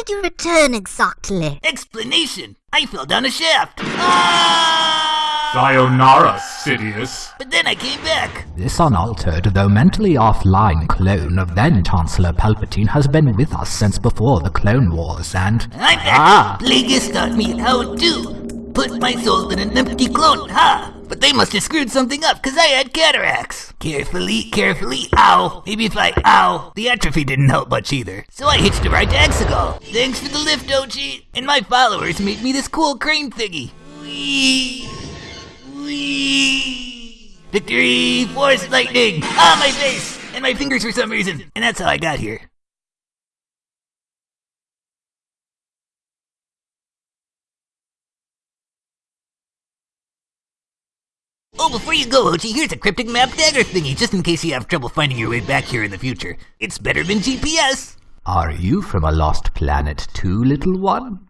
did you return exactly? Explanation! I fell down a shaft. Ah! Sayonara, Sidious. But then I came back. This unaltered, though mentally offline clone of then Chancellor Palpatine has been with us since before the Clone Wars, and I'm back. Ah. Plagueis taught me how to put my soul in an empty clone, ha! But they must have screwed something up, cause I had cataracts. Carefully, carefully, ow. Maybe if I, ow. The atrophy didn't help much either. So I hitched a ride to Exegol. Thanks for the lift, Ochi. And my followers made me this cool crane thingy. Whee! Whee! Victory! Force lightning! Ah, my face! And my fingers for some reason. And that's how I got here. Oh, before you go, Ochi, here's a cryptic map dagger thingy, just in case you have trouble finding your way back here in the future. It's better than GPS. are you from a lost planet too, little one?